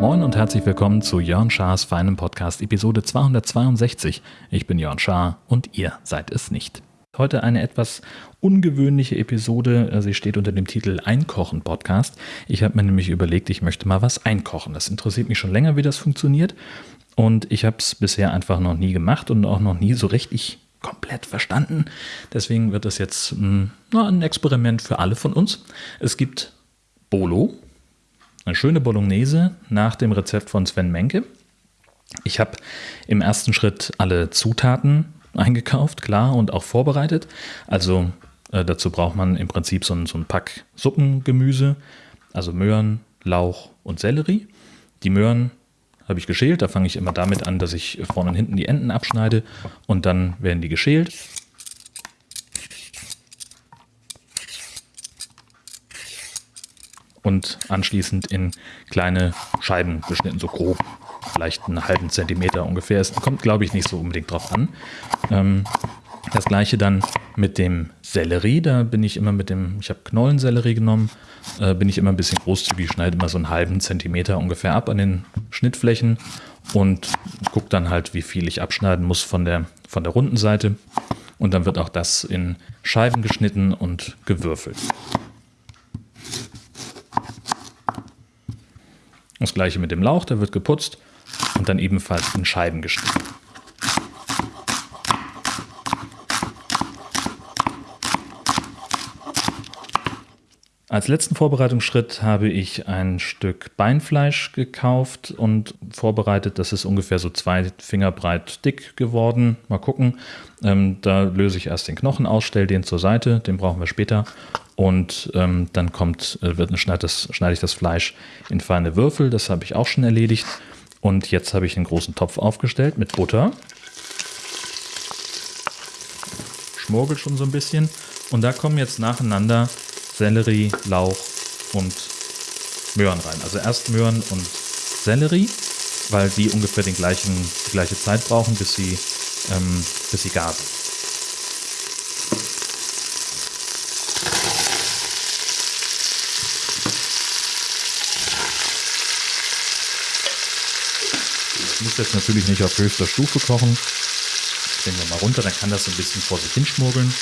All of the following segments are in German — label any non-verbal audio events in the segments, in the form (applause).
Moin und herzlich willkommen zu Jörn Schars feinem Podcast Episode 262. Ich bin Jörn Schaar und ihr seid es nicht. Heute eine etwas ungewöhnliche Episode. Sie steht unter dem Titel Einkochen Podcast. Ich habe mir nämlich überlegt, ich möchte mal was einkochen. Das interessiert mich schon länger, wie das funktioniert. Und ich habe es bisher einfach noch nie gemacht und auch noch nie so richtig komplett verstanden. Deswegen wird das jetzt mh, hm, ein Experiment für alle von uns. Es gibt Bolo, eine schöne Bolognese nach dem Rezept von Sven Menke. Ich habe im ersten Schritt alle Zutaten eingekauft, klar, und auch vorbereitet. Also äh, dazu braucht man im Prinzip so so ein Pack Suppengemüse, also Möhren, Lauch und Sellerie. Die Möhren habe ich geschält. Da fange ich immer damit an, dass ich vorne und hinten die Enden abschneide und dann werden die geschält. Und anschließend in kleine Scheiben geschnitten, so grob vielleicht einen halben Zentimeter ungefähr. Es kommt, glaube ich, nicht so unbedingt drauf an. Ähm, das gleiche dann mit dem Sellerie. Da bin ich immer mit dem, ich habe Knollensellerie genommen, äh, bin ich immer ein bisschen großzügig, schneide immer so einen halben Zentimeter ungefähr ab an den Schnittflächen und gucke dann halt, wie viel ich abschneiden muss von der, von der runden Seite. Und dann wird auch das in Scheiben geschnitten und gewürfelt. Das gleiche mit dem Lauch, der wird geputzt und dann ebenfalls in Scheiben geschnitten. Als letzten Vorbereitungsschritt habe ich ein Stück Beinfleisch gekauft und vorbereitet. Das ist ungefähr so zwei Finger breit dick geworden. Mal gucken. Ähm, da löse ich erst den Knochen aus, stelle den zur Seite. Den brauchen wir später. Und ähm, dann kommt, äh, wird, schneide, das, schneide ich das Fleisch in feine Würfel. Das habe ich auch schon erledigt. Und jetzt habe ich einen großen Topf aufgestellt mit Butter. Schmorgelt schon so ein bisschen. Und da kommen jetzt nacheinander Sellerie, Lauch und Möhren rein. Also erst Möhren und Sellerie, weil die ungefähr den gleichen, die gleiche Zeit brauchen, bis sie, ähm, bis sie gar sind. muss jetzt natürlich nicht auf höchster Stufe kochen. Drehen wir mal runter, dann kann das so ein bisschen vor sich hinschmuggeln.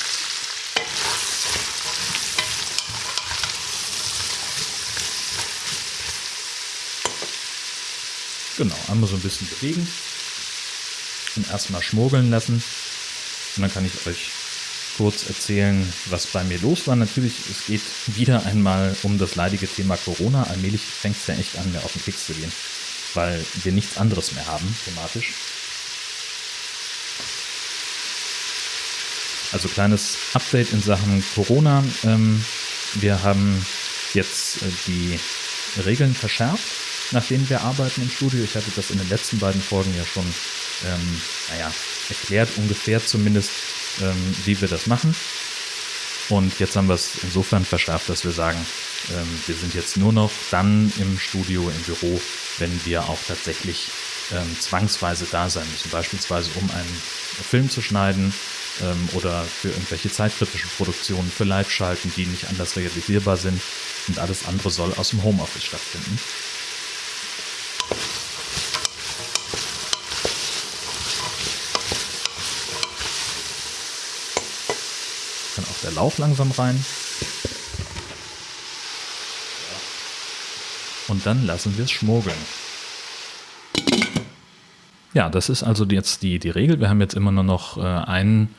Genau, einmal so ein bisschen bewegen und erstmal schmuggeln lassen. Und dann kann ich euch kurz erzählen, was bei mir los war. Natürlich, es geht wieder einmal um das leidige Thema Corona. Allmählich fängt es ja echt an, mir auf den Keks zu gehen weil wir nichts anderes mehr haben, thematisch. Also kleines Update in Sachen Corona. Ähm, wir haben jetzt äh, die Regeln verschärft, nach denen wir arbeiten im Studio. Ich hatte das in den letzten beiden Folgen ja schon, ähm, naja, erklärt, ungefähr zumindest, ähm, wie wir das machen. Und jetzt haben wir es insofern verschärft, dass wir sagen, ähm, wir sind jetzt nur noch dann im Studio, im Büro, wenn wir auch tatsächlich ähm, zwangsweise da sein müssen. Beispielsweise um einen Film zu schneiden ähm, oder für irgendwelche zeitkritischen Produktionen, für Live-Schalten, die nicht anders realisierbar sind. Und alles andere soll aus dem Homeoffice stattfinden. Kann auch der Lauch langsam rein. und dann lassen wir es schmuggeln. Ja, das ist also jetzt die, die Regel. Wir haben jetzt immer nur noch äh, einen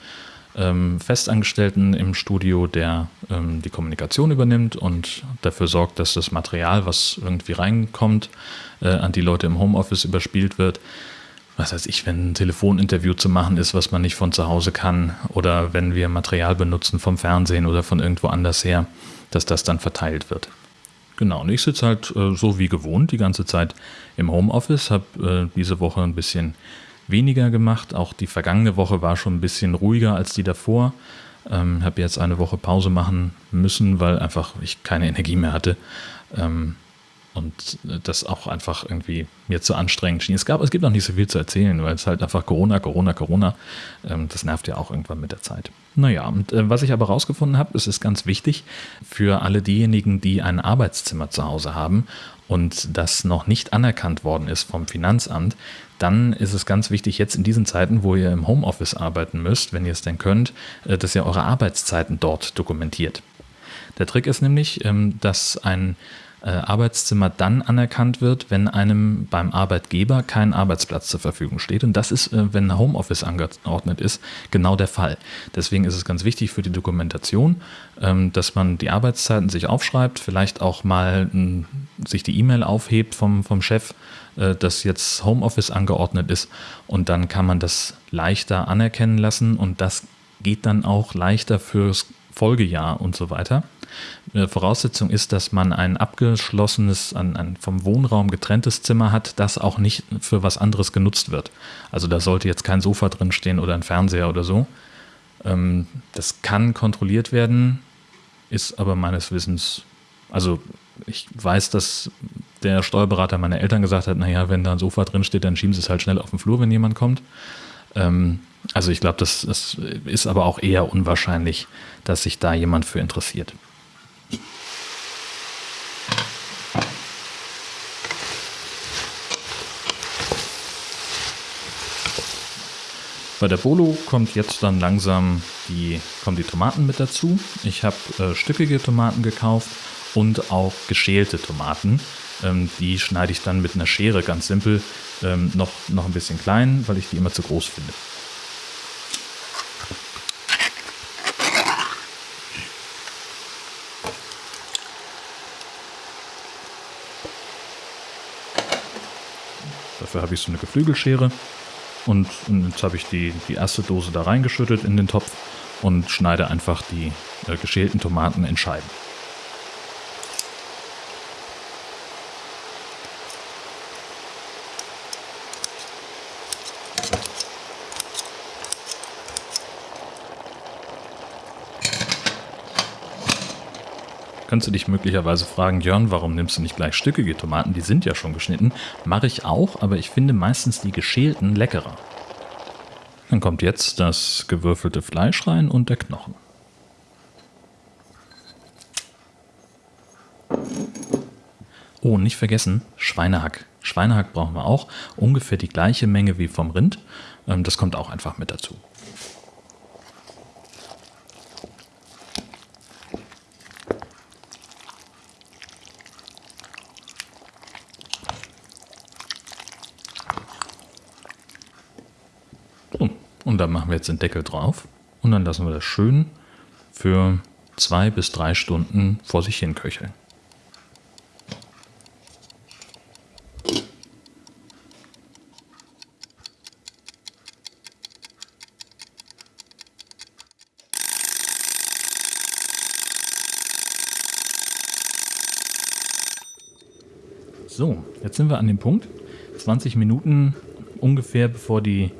ähm, Festangestellten im Studio, der ähm, die Kommunikation übernimmt und dafür sorgt, dass das Material, was irgendwie reinkommt, äh, an die Leute im Homeoffice überspielt wird. Was weiß ich, wenn ein Telefoninterview zu machen ist, was man nicht von zu Hause kann, oder wenn wir Material benutzen vom Fernsehen oder von irgendwo anders her, dass das dann verteilt wird. Genau, und ich sitze halt äh, so wie gewohnt die ganze Zeit im Homeoffice, habe äh, diese Woche ein bisschen weniger gemacht. Auch die vergangene Woche war schon ein bisschen ruhiger als die davor. Ähm, habe jetzt eine Woche Pause machen müssen, weil einfach ich keine Energie mehr hatte. Ähm, und das auch einfach irgendwie mir zu anstrengend schien. Es, gab, es gibt noch nicht so viel zu erzählen, weil es halt einfach Corona, Corona, Corona, ähm, das nervt ja auch irgendwann mit der Zeit. Naja, und äh, was ich aber rausgefunden habe, es ist ganz wichtig für alle diejenigen, die ein Arbeitszimmer zu Hause haben und das noch nicht anerkannt worden ist vom Finanzamt, dann ist es ganz wichtig, jetzt in diesen Zeiten, wo ihr im Homeoffice arbeiten müsst, wenn ihr es denn könnt, äh, dass ihr eure Arbeitszeiten dort dokumentiert. Der Trick ist nämlich, ähm, dass ein äh, Arbeitszimmer dann anerkannt wird, wenn einem beim Arbeitgeber kein Arbeitsplatz zur Verfügung steht. Und das ist, äh, wenn Homeoffice angeordnet ist, genau der Fall. Deswegen ist es ganz wichtig für die Dokumentation, ähm, dass man die Arbeitszeiten sich aufschreibt, vielleicht auch mal sich die E-Mail aufhebt vom, vom Chef, äh, dass jetzt Homeoffice angeordnet ist. Und dann kann man das leichter anerkennen lassen und das geht dann auch leichter fürs Folgejahr und so weiter. Voraussetzung ist, dass man ein abgeschlossenes, ein, ein, vom Wohnraum getrenntes Zimmer hat, das auch nicht für was anderes genutzt wird. Also da sollte jetzt kein Sofa drin stehen oder ein Fernseher oder so. Ähm, das kann kontrolliert werden, ist aber meines Wissens, also ich weiß, dass der Steuerberater meiner Eltern gesagt hat, naja, wenn da ein Sofa drin steht, dann schieben sie es halt schnell auf den Flur, wenn jemand kommt. Ähm, also ich glaube, das, das ist aber auch eher unwahrscheinlich, dass sich da jemand für interessiert. Bei der Bolo kommt jetzt dann langsam die, kommen die Tomaten mit dazu. Ich habe äh, stückige Tomaten gekauft und auch geschälte Tomaten. Ähm, die schneide ich dann mit einer Schere ganz simpel ähm, noch, noch ein bisschen klein, weil ich die immer zu groß finde. Dafür habe ich so eine Geflügelschere. Und jetzt habe ich die, die erste Dose da reingeschüttet in den Topf und schneide einfach die äh, geschälten Tomaten in Scheiben. Könntest du dich möglicherweise fragen, Jörn, warum nimmst du nicht gleich stückige Tomaten? Die sind ja schon geschnitten. Mache ich auch, aber ich finde meistens die geschälten leckerer. Dann kommt jetzt das gewürfelte Fleisch rein und der Knochen. Oh, nicht vergessen, Schweinehack. Schweinehack brauchen wir auch. Ungefähr die gleiche Menge wie vom Rind. Ähm, das kommt auch einfach mit dazu. Dann machen wir jetzt den Deckel drauf und dann lassen wir das schön für zwei bis drei Stunden vor sich hin köcheln. So, jetzt sind wir an dem Punkt. 20 Minuten ungefähr bevor die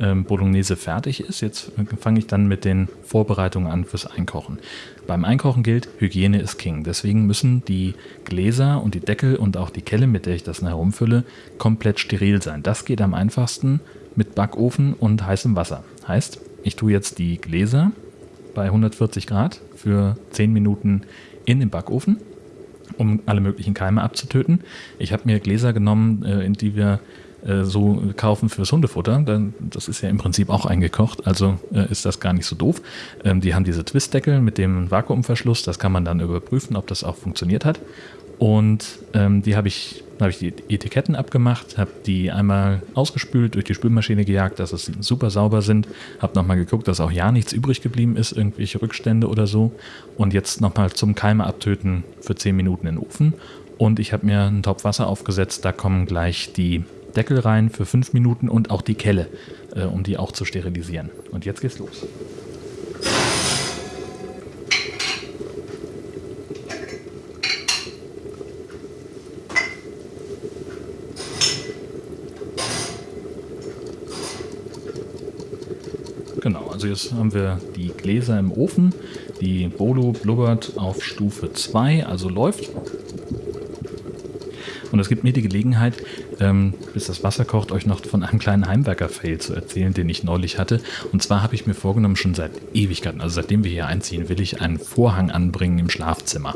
ähm, Bolognese fertig ist. Jetzt fange ich dann mit den Vorbereitungen an fürs Einkochen. Beim Einkochen gilt, Hygiene ist King. Deswegen müssen die Gläser und die Deckel und auch die Kelle, mit der ich das herumfülle, komplett steril sein. Das geht am einfachsten mit Backofen und heißem Wasser. Heißt, ich tue jetzt die Gläser bei 140 Grad für 10 Minuten in den Backofen, um alle möglichen Keime abzutöten. Ich habe mir Gläser genommen, äh, in die wir äh, so kaufen fürs Hundefutter, dann, das ist ja im Prinzip auch eingekocht, also äh, ist das gar nicht so doof. Ähm, die haben diese Twistdeckel mit dem Vakuumverschluss, das kann man dann überprüfen, ob das auch funktioniert hat. Und ähm, die habe ich, habe ich die Etiketten abgemacht, habe die einmal ausgespült, durch die Spülmaschine gejagt, dass es super sauber sind, habe nochmal geguckt, dass auch ja nichts übrig geblieben ist, irgendwelche Rückstände oder so. Und jetzt nochmal zum Keime abtöten für 10 Minuten in den Ofen. Und ich habe mir einen Topf Wasser aufgesetzt, da kommen gleich die Deckel rein für fünf Minuten und auch die Kelle, äh, um die auch zu sterilisieren. Und jetzt geht's los. Genau, also jetzt haben wir die Gläser im Ofen. Die Bolo blubbert auf Stufe 2, also läuft. Und es gibt mir die Gelegenheit, ähm, bis das Wasser kocht, euch noch von einem kleinen Heimwerker-Fail zu erzählen, den ich neulich hatte. Und zwar habe ich mir vorgenommen, schon seit Ewigkeiten, also seitdem wir hier einziehen, will ich einen Vorhang anbringen im Schlafzimmer.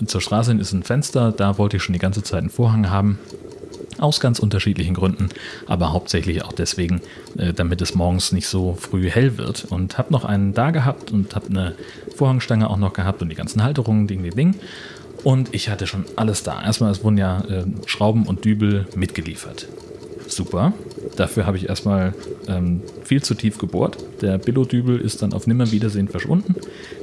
Und zur Straße hin ist ein Fenster, da wollte ich schon die ganze Zeit einen Vorhang haben. Aus ganz unterschiedlichen Gründen, aber hauptsächlich auch deswegen, äh, damit es morgens nicht so früh hell wird. Und habe noch einen da gehabt und habe eine Vorhangstange auch noch gehabt und die ganzen Halterungen, Ding, Ding, Ding. Und ich hatte schon alles da. Erstmal, es wurden ja äh, Schrauben und Dübel mitgeliefert. Super. Dafür habe ich erstmal ähm, viel zu tief gebohrt. Der Billo-Dübel ist dann auf Nimmerwiedersehen verschwunden.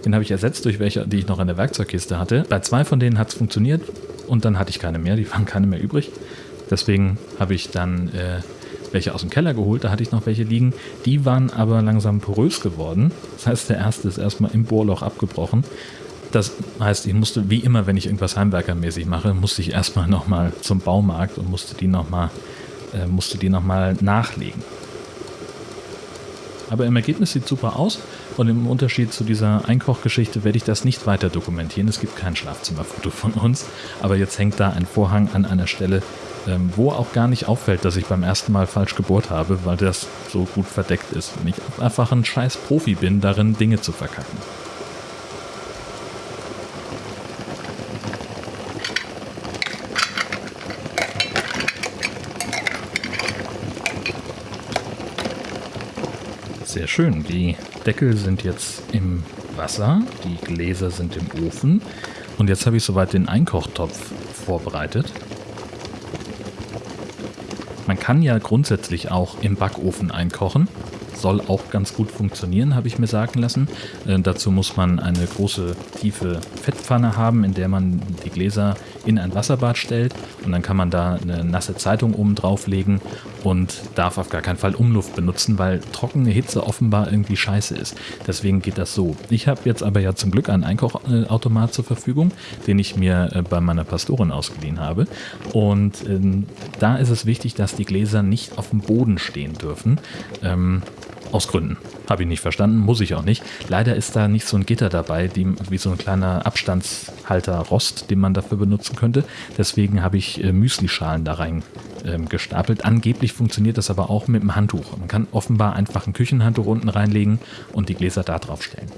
Den habe ich ersetzt durch welche, die ich noch in der Werkzeugkiste hatte. Bei zwei von denen hat es funktioniert und dann hatte ich keine mehr. Die waren keine mehr übrig. Deswegen habe ich dann äh, welche aus dem Keller geholt, da hatte ich noch welche liegen. Die waren aber langsam porös geworden. Das heißt, der erste ist erstmal im Bohrloch abgebrochen. Das heißt, ich musste, wie immer, wenn ich irgendwas heimwerkermäßig mache, musste ich erstmal nochmal zum Baumarkt und musste die nochmal äh, musste nachlegen. Aber im Ergebnis sieht super aus und im Unterschied zu dieser Einkochgeschichte werde ich das nicht weiter dokumentieren. Es gibt kein Schlafzimmerfoto von uns, aber jetzt hängt da ein Vorhang an einer Stelle, ähm, wo auch gar nicht auffällt, dass ich beim ersten Mal falsch gebohrt habe, weil das so gut verdeckt ist und ich einfach ein scheiß Profi bin, darin Dinge zu verkacken. Schön. Die Deckel sind jetzt im Wasser, die Gläser sind im Ofen und jetzt habe ich soweit den Einkochtopf vorbereitet. Man kann ja grundsätzlich auch im Backofen einkochen. Soll auch ganz gut funktionieren, habe ich mir sagen lassen. Äh, dazu muss man eine große, tiefe Fettpfanne haben, in der man die Gläser in ein Wasserbad stellt und dann kann man da eine nasse Zeitung oben drauflegen und darf auf gar keinen Fall Umluft benutzen, weil trockene Hitze offenbar irgendwie scheiße ist. Deswegen geht das so. Ich habe jetzt aber ja zum Glück einen Einkochautomat zur Verfügung, den ich mir äh, bei meiner Pastorin ausgeliehen habe. Und ähm, da ist es wichtig, dass die Gläser nicht auf dem Boden stehen dürfen. Ähm, aus Gründen. Habe ich nicht verstanden, muss ich auch nicht. Leider ist da nicht so ein Gitter dabei, die, wie so ein kleiner Abstandshalter Rost, den man dafür benutzen könnte. Deswegen habe ich äh, Müslischalen da rein ähm, gestapelt. Angeblich funktioniert das aber auch mit einem Handtuch. Man kann offenbar einfach ein Küchenhandtuch unten reinlegen und die Gläser da drauf stellen.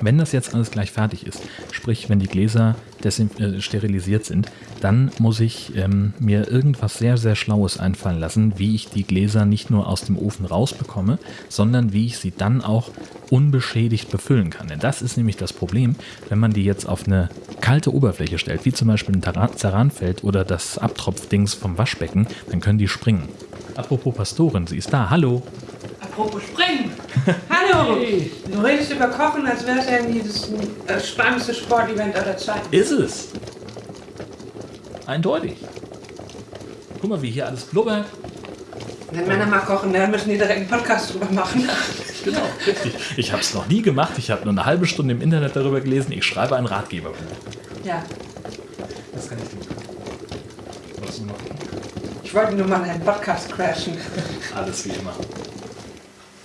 Wenn das jetzt alles gleich fertig ist, sprich wenn die Gläser äh, sterilisiert sind, dann muss ich ähm, mir irgendwas sehr, sehr Schlaues einfallen lassen, wie ich die Gläser nicht nur aus dem Ofen rausbekomme, sondern wie ich sie dann auch unbeschädigt befüllen kann. Denn das ist nämlich das Problem, wenn man die jetzt auf eine kalte Oberfläche stellt, wie zum Beispiel ein Zeranfeld oder das Abtropfdings vom Waschbecken, dann können die springen. Apropos Pastorin, sie ist da. Hallo. Apropos springen. Hallo! Hey. Du redest über Kochen, als wäre es irgendwie das äh, spannendste Sportevent aller Zeiten. Ist es. Eindeutig. Guck mal, wie hier alles blubbert. Wenn Männer mal kochen, dann müssen die direkt einen Podcast drüber machen. Genau, richtig. Ich habe es noch nie gemacht. Ich habe nur eine halbe Stunde im Internet darüber gelesen. Ich schreibe ein Ratgeberbuch. Ja. Das kann ich tun. Was noch? Ich wollte nur mal einen Podcast crashen. Alles wie immer.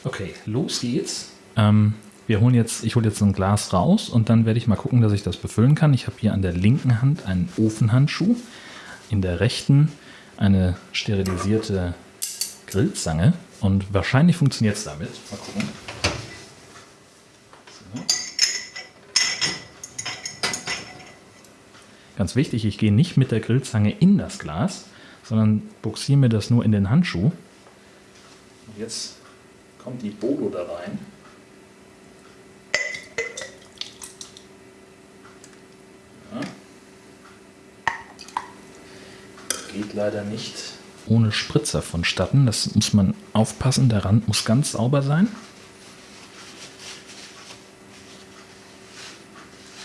Okay, los geht's. Ähm, wir holen jetzt, ich hole jetzt ein Glas raus und dann werde ich mal gucken, dass ich das befüllen kann. Ich habe hier an der linken Hand einen Ofenhandschuh, in der rechten eine sterilisierte Grillzange und wahrscheinlich funktioniert es damit. Mal gucken. Ganz wichtig, ich gehe nicht mit der Grillzange in das Glas, sondern buxiere mir das nur in den Handschuh. Und jetzt kommt die Bodo da rein. Leider nicht ohne Spritzer vonstatten. Das muss man aufpassen. Der Rand muss ganz sauber sein.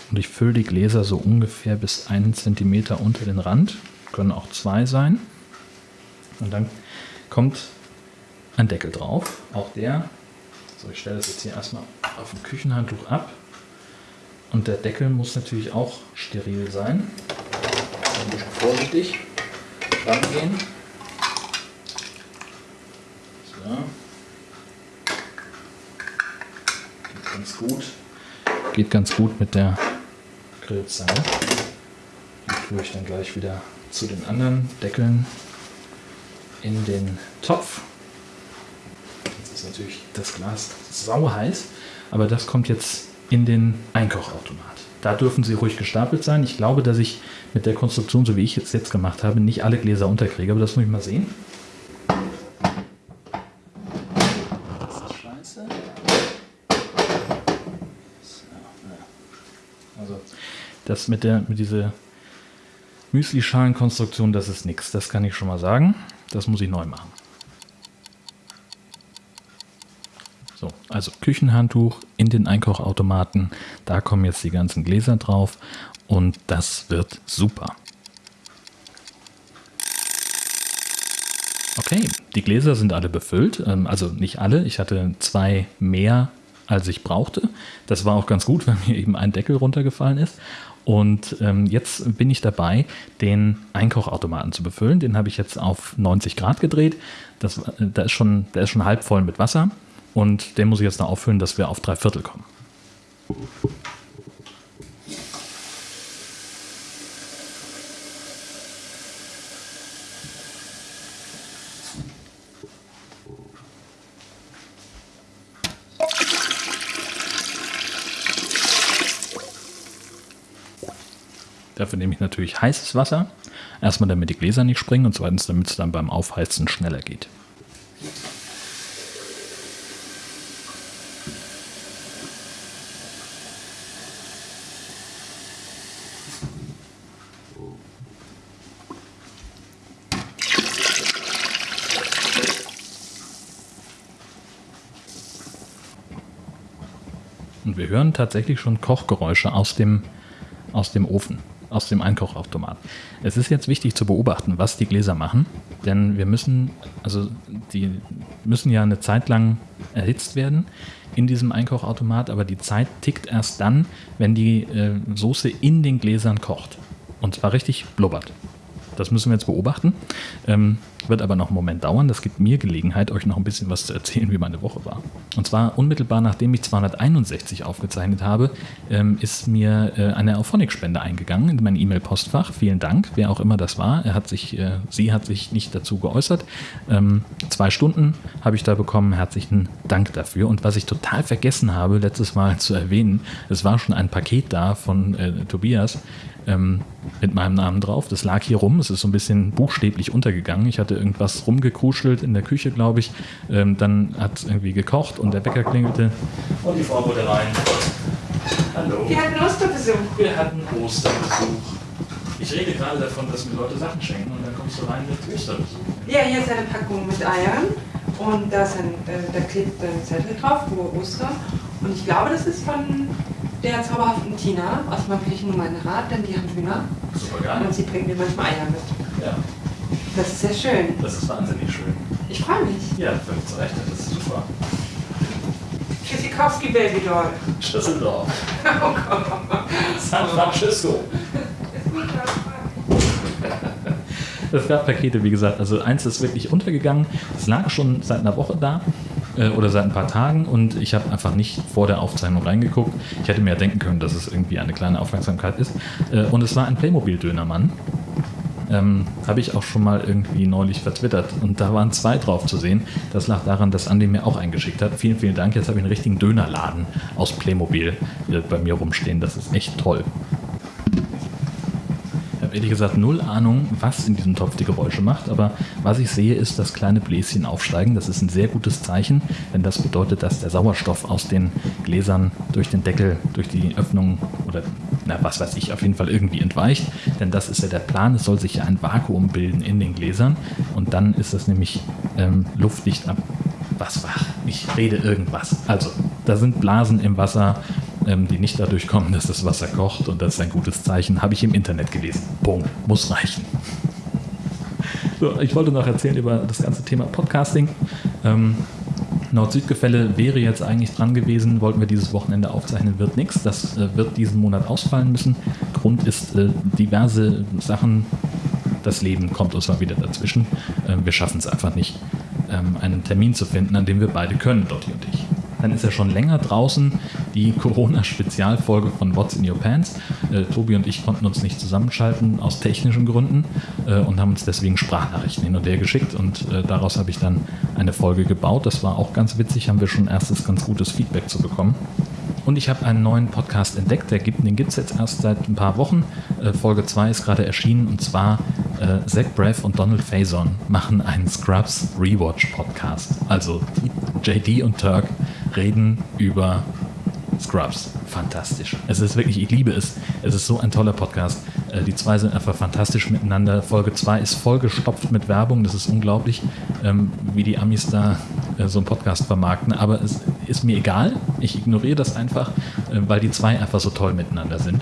Und ich fülle die Gläser so ungefähr bis einen Zentimeter unter den Rand. Können auch zwei sein. Und dann kommt ein Deckel drauf. Auch der. So, ich stelle das jetzt hier erstmal auf dem Küchenhandtuch ab. Und der Deckel muss natürlich auch steril sein. Ein bisschen vorsichtig rangehen. So. Geht ganz gut. Geht ganz gut mit der Grillzange. Die tue ich dann gleich wieder zu den anderen Deckeln in den Topf. Jetzt ist natürlich das Glas sau heiß, aber das kommt jetzt in den Einkochautomat. Da dürfen sie ruhig gestapelt sein. Ich glaube, dass ich mit der Konstruktion, so wie ich es jetzt gemacht habe, nicht alle Gläser unterkriege, aber das muss ich mal sehen. Das ist scheiße. Also, das mit, der, mit dieser Müsli-Schalen-Konstruktion, das ist nichts. Das kann ich schon mal sagen. Das muss ich neu machen. So, also Küchenhandtuch in den Einkochautomaten. Da kommen jetzt die ganzen Gläser drauf und das wird super. Okay, die Gläser sind alle befüllt. Ähm, also nicht alle. Ich hatte zwei mehr, als ich brauchte. Das war auch ganz gut, (laughs) weil mir eben ein Deckel runtergefallen ist. Und ähm, jetzt bin ich dabei, den Einkochautomaten zu befüllen. Den habe ich jetzt auf 90 Grad gedreht. Das, äh, der, ist schon, der ist schon halb voll mit Wasser. Und den muss ich jetzt noch auffüllen, dass wir auf drei Viertel kommen. Dafür nehme ich natürlich heißes Wasser. Erstmal, damit die Gläser nicht springen und zweitens, damit es dann beim Aufheizen schneller geht. Hören tatsächlich schon Kochgeräusche aus dem, aus dem Ofen, aus dem Einkochautomat. Es ist jetzt wichtig zu beobachten, was die Gläser machen, denn wir müssen, also die müssen ja eine Zeit lang erhitzt werden in diesem Einkochautomat, aber die Zeit tickt erst dann, wenn die äh, Soße in den Gläsern kocht. Und zwar richtig blubbert. Das müssen wir jetzt beobachten. Ähm, wird aber noch einen Moment dauern. Das gibt mir Gelegenheit, euch noch ein bisschen was zu erzählen, wie meine Woche war. Und zwar unmittelbar nachdem ich 261 aufgezeichnet habe, ähm, ist mir äh, eine Auphonic-Spende eingegangen in mein E-Mail-Postfach. Vielen Dank, wer auch immer das war. Er hat sich, äh, sie hat sich nicht dazu geäußert. Ähm, zwei Stunden habe ich da bekommen. Herzlichen Dank dafür. Und was ich total vergessen habe, letztes Mal zu erwähnen, es war schon ein Paket da von äh, Tobias ähm, mit meinem Namen drauf. Das lag hier rum. Es ist so ein bisschen buchstäblich untergegangen. Ich hatte irgendwas rumgekuschelt in der Küche, glaube ich. Ähm, dann hat es irgendwie gekocht und der Bäcker klingelte. Und die Frau wurde rein. Hallo. Wir hatten Osterbesuch. Wir hatten Osterbesuch. Ich rede gerade davon, dass mir Leute Sachen schenken und dann kommst du rein mit Osterbesuch. Ja, hier ist eine Packung mit Eiern und da, ist ein, äh, da klebt ein Zettel drauf, wo Ostern. Und ich glaube, das ist von der zauberhaften Tina aus meinem Kirchengemeinderat, denn die haben Hühner Super geil. und sie bringt mir manchmal Eier mit. Ja, Das ist sehr schön. das ist wahnsinnig schön. Ich freue mich. Ja, völlig zu Recht. Das ist super. Tschüssikowski Babydoll. Schüsseldorf. (laughs) Oh Gott. San Francisco. Es gab Pakete, wie gesagt. Also eins ist wirklich untergegangen. Es lag schon seit einer Woche da äh, oder seit ein paar Tagen und ich habe einfach nicht vor der Aufzeichnung reingeguckt. Ich hätte mir ja denken können, dass es irgendwie eine kleine Aufmerksamkeit ist. Äh, und es war ein Playmobil-Dönermann. Ähm, habe ich auch schon mal irgendwie neulich vertwittert und da waren zwei drauf zu sehen. Das lag daran, dass Andi mir auch eingeschickt hat. Vielen, vielen Dank. Jetzt habe ich einen richtigen Dönerladen aus Playmobil äh, bei mir rumstehen. Das ist echt toll. Ehrlich gesagt null Ahnung, was in diesem Topf die Geräusche macht, aber was ich sehe, ist, dass kleine Bläschen aufsteigen. Das ist ein sehr gutes Zeichen, denn das bedeutet, dass der Sauerstoff aus den Gläsern durch den Deckel, durch die Öffnung oder na, was weiß ich, auf jeden Fall irgendwie entweicht. Denn das ist ja der Plan. Es soll sich ja ein Vakuum bilden in den Gläsern und dann ist das nämlich ähm, luftdicht ab. Was war? Ich rede irgendwas. Also, da sind Blasen im Wasser, ähm, die nicht dadurch kommen, dass das Wasser kocht und das ist ein gutes Zeichen. Habe ich im Internet gelesen. Punkt. Muss reichen. So, ich wollte noch erzählen über das ganze Thema Podcasting. Ähm, Nord-Süd-Gefälle wäre jetzt eigentlich dran gewesen, wollten wir dieses Wochenende aufzeichnen, wird nichts. Das äh, wird diesen Monat ausfallen müssen. Grund ist äh, diverse Sachen. Das Leben kommt uns mal wieder dazwischen. Ähm, wir schaffen es einfach nicht, ähm, einen Termin zu finden, an dem wir beide können, Dotti und ich. dann ist ja schon länger draußen die Corona-Spezialfolge von What's in Your Pants. Äh, Tobi und ich konnten uns nicht zusammenschalten aus technischen Gründen äh, und haben uns deswegen Sprachnachrichten hin und her geschickt und äh, daraus habe ich dann eine Folge gebaut. Das war auch ganz witzig, haben wir schon erstes ganz gutes Feedback zu bekommen. Und ich habe einen neuen Podcast entdeckt, der gibt, den gibt es jetzt erst seit ein paar Wochen. Äh, Folge 2 ist gerade erschienen und zwar äh, Zach Braff und Donald Faison machen einen Scrubs Rewatch Podcast. Also JD und Turk reden über Scrubs. Fantastisch. Es ist wirklich, ich liebe es. Es ist so ein toller Podcast. Äh, die zwei sind einfach fantastisch miteinander. Folge 2 ist vollgestopft mit Werbung. Das ist unglaublich, ähm, wie die Amis da äh, so einen Podcast vermarkten. Aber es ist mir egal. Ich ignoriere das einfach, äh, weil die zwei einfach so toll miteinander sind.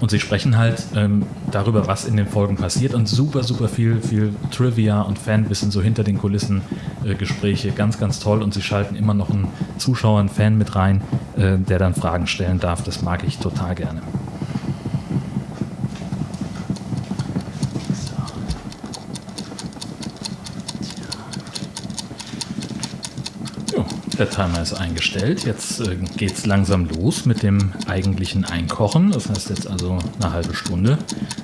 Und sie sprechen halt ähm, darüber, was in den Folgen passiert und super, super viel, viel Trivia und Fanwissen so hinter den Kulissen äh, Gespräche. Ganz, ganz toll. Und sie schalten immer noch einen Zuschauer, einen Fan mit rein, äh, der dann Fragen stellen darf. Das mag ich total gerne. Der Timer ist eingestellt. Jetzt äh, geht es langsam los mit dem eigentlichen Einkochen. Das heißt jetzt also eine halbe Stunde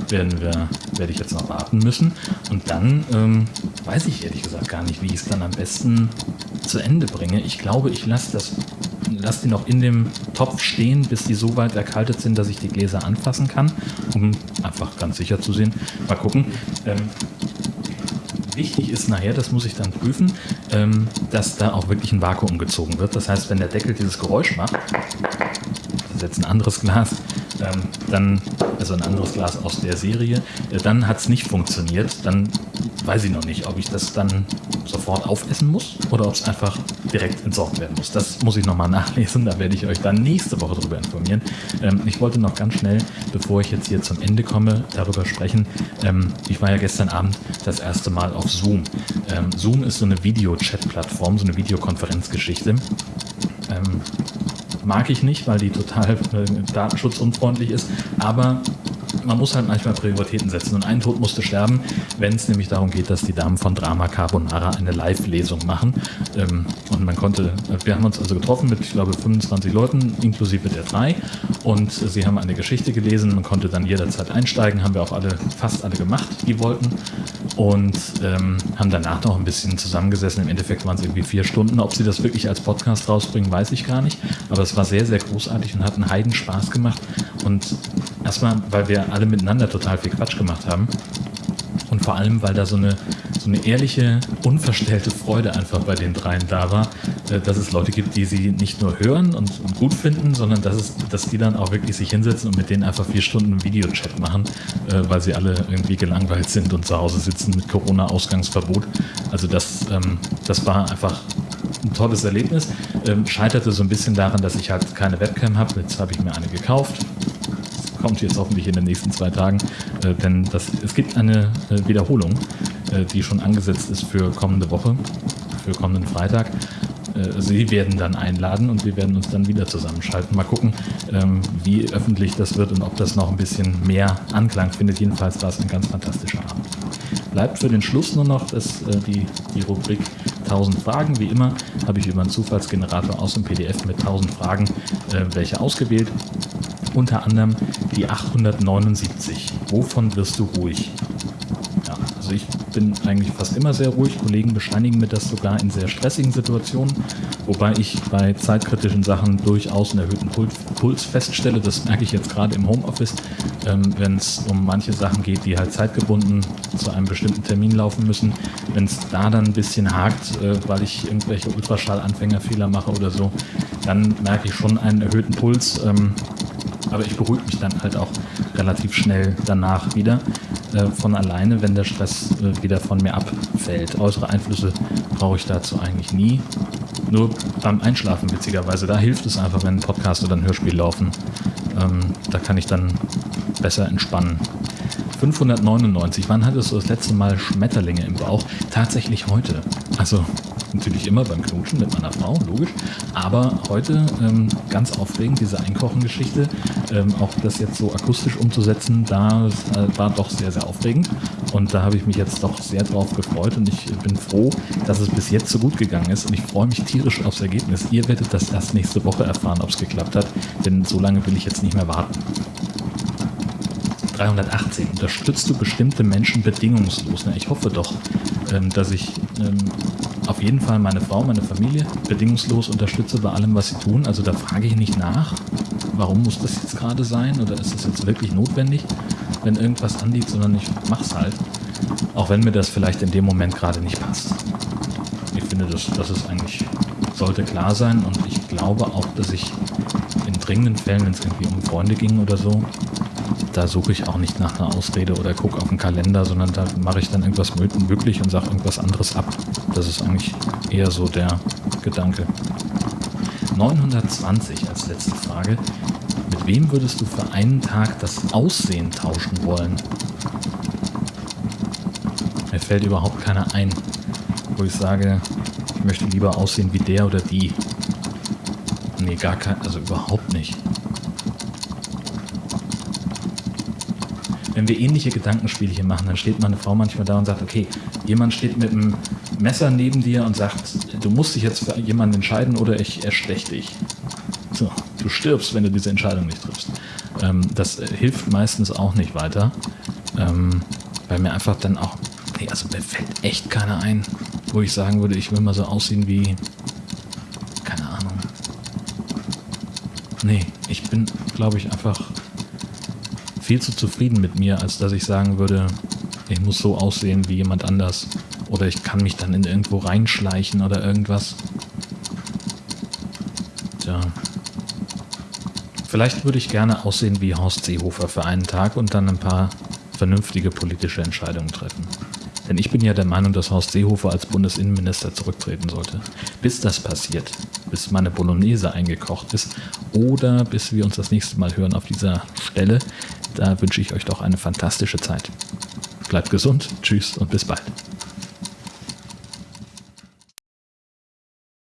werden wir, werde ich jetzt noch warten müssen. Und dann ähm, weiß ich ehrlich gesagt gar nicht, wie ich es dann am besten zu Ende bringe. Ich glaube, ich lasse das lasse die noch in dem Topf stehen, bis die so weit erkaltet sind, dass ich die Gläser anfassen kann, um einfach ganz sicher zu sehen. Mal gucken. Ähm, Wichtig ist nachher, das muss ich dann prüfen, ähm, dass da auch wirklich ein Vakuum gezogen wird. Das heißt, wenn der Deckel dieses Geräusch macht, das ist jetzt ein anderes Glas, ähm, dann, also ein anderes Glas aus der Serie, äh, dann hat es nicht funktioniert. Dann weiß ich noch nicht, ob ich das dann sofort aufessen muss oder ob es einfach direkt entsorgt werden muss. Das muss ich nochmal nachlesen, da werde ich euch dann nächste Woche darüber informieren. Ähm, ich wollte noch ganz schnell, bevor ich jetzt hier zum Ende komme, darüber sprechen. Ähm, ich war ja gestern Abend das erste Mal auf Zoom. Ähm, Zoom ist so eine Video-Chat-Plattform, so eine Videokonferenzgeschichte. Ähm, mag ich nicht, weil die total äh, datenschutzunfreundlich ist, aber man muss halt manchmal Prioritäten setzen. Und ein Tod musste sterben, wenn es nämlich darum geht, dass die Damen von Drama Carbonara eine Live-Lesung machen. Ähm, und man konnte, wir haben uns also getroffen mit, ich glaube, 25 Leuten, inklusive der drei. Und sie haben eine Geschichte gelesen. Man konnte dann jederzeit einsteigen, haben wir auch alle, fast alle gemacht, die wollten. Und ähm, haben danach noch ein bisschen zusammengesessen. Im Endeffekt waren es irgendwie vier Stunden. Ob sie das wirklich als Podcast rausbringen, weiß ich gar nicht. Aber es war sehr, sehr großartig und hat einen Heiden Spaß gemacht. Und erstmal, weil wir alle miteinander total viel Quatsch gemacht haben. Und vor allem, weil da so eine, so eine ehrliche, unverstellte Freude einfach bei den dreien da war, äh, dass es Leute gibt, die sie nicht nur hören und, gut finden, sondern dass, es, dass die dann auch wirklich sich hinsetzen und mit denen einfach vier Stunden Videochat machen, äh, weil sie alle irgendwie gelangweilt sind und zu Hause sitzen mit Corona-Ausgangsverbot. Also das, ähm, das war einfach ein tolles Erlebnis. Ähm, scheiterte so ein bisschen daran, dass ich halt keine Webcam habe. Jetzt habe ich mir eine gekauft kommt jetzt hoffentlich in den nächsten zwei Tagen, äh, denn das, es gibt eine äh, Wiederholung, äh, die schon angesetzt ist für kommende Woche, für kommenden Freitag. Äh, Sie werden dann einladen und wir werden uns dann wieder zusammenschalten. Mal gucken, ähm, wie öffentlich das wird und ob das noch ein bisschen mehr Anklang findet. Jedenfalls war es ein ganz fantastischer Abend. Bleibt für den Schluss nur noch das, äh, die, die Rubrik 1000 Fragen. Wie immer habe ich über einen Zufallsgenerator aus dem PDF mit 1000 Fragen welche ausgewählt unter anderem die 879. Wovon wirst du ruhig? Ja, also ich bin eigentlich fast immer sehr ruhig. Kollegen bescheinigen mir das sogar in sehr stressigen Situationen, wobei ich bei zeitkritischen Sachen durchaus einen erhöhten Puls feststelle. Das merke ich jetzt gerade im Homeoffice, ähm, wenn es um manche Sachen geht, die halt zeitgebunden zu einem bestimmten Termin laufen müssen. Wenn es da dann ein bisschen hakt, äh, weil ich irgendwelche Ultraschallanfängerfehler mache oder so, dann merke ich schon einen erhöhten Puls. Ähm, aber ich beruhige mich dann halt auch relativ schnell danach wieder äh, von alleine, wenn der Stress äh, wieder von mir abfällt. Äußere Einflüsse brauche ich dazu eigentlich nie. Nur beim Einschlafen witzigerweise, da hilft es einfach, wenn ein Podcast oder ein Hörspiel laufen. Ähm, da kann ich dann besser entspannen. 599. Wann hattest du das letzte Mal Schmetterlinge im Bauch? Tatsächlich heute. Also Natürlich immer beim Knutschen mit meiner Frau, logisch. Aber heute ähm, ganz aufregend, diese Einkochengeschichte. Ähm, auch das jetzt so akustisch umzusetzen, da äh, war doch sehr, sehr aufregend. Und da habe ich mich jetzt doch sehr drauf gefreut und ich bin froh, dass es bis jetzt so gut gegangen ist. Und ich freue mich tierisch aufs Ergebnis. Ihr werdet das erst nächste Woche erfahren, ob es geklappt hat. Denn so lange will ich jetzt nicht mehr warten. 318. Unterstützt du bestimmte Menschen bedingungslos? ich hoffe doch, ähm, dass ich ähm, auf jeden Fall meine Frau, meine Familie bedingungslos unterstütze bei allem, was sie tun. Also da frage ich nicht nach, warum muss das jetzt gerade sein oder ist das jetzt wirklich notwendig, wenn irgendwas anliegt, sondern ich mache es halt. Auch wenn mir das vielleicht in dem Moment gerade nicht passt. Ich finde, das, das ist eigentlich, sollte klar sein und ich glaube auch, dass ich in dringenden Fällen, wenn es irgendwie um Freunde ging oder so, da suche ich auch nicht nach einer Ausrede oder gucke auf den Kalender, sondern da mache ich dann irgendwas möglich und sage irgendwas anderes ab. Das ist eigentlich eher so der Gedanke. 920 als letzte Frage. Mit wem würdest du für einen Tag das Aussehen tauschen wollen? Mir fällt überhaupt keiner ein, wo ich sage, ich möchte lieber aussehen wie der oder die. Nee, gar kein, also überhaupt nicht. Wenn wir ähnliche Gedankenspiele hier machen, dann steht meine Frau manchmal da und sagt, okay, jemand steht mit einem Messer neben dir und sagt, du musst dich jetzt für jemanden entscheiden oder ich erstech dich. So, du stirbst, wenn du diese Entscheidung nicht triffst. Ähm, das hilft meistens auch nicht weiter, ähm, weil mir einfach dann auch, nee, also mir fällt echt keiner ein, wo ich sagen würde, ich will mal so aussehen wie, keine Ahnung. Nee, ich bin, glaube ich, einfach viel zu zufrieden mit mir, als dass ich sagen würde, ich muss so aussehen wie jemand anders. Oder ich kann mich dann in irgendwo reinschleichen oder irgendwas. Tja. Vielleicht würde ich gerne aussehen wie Horst Seehofer für einen Tag und dann ein paar vernünftige politische Entscheidungen treffen. Denn ich bin ja der Meinung, dass Horst Seehofer als Bundesinnenminister zurücktreten sollte. Bis das passiert, bis meine Bolognese eingekocht ist oder bis wir uns das nächste Mal hören auf dieser Stelle, da wünsche ich euch doch eine fantastische Zeit. Bleibt gesund, tschüss und bis bald.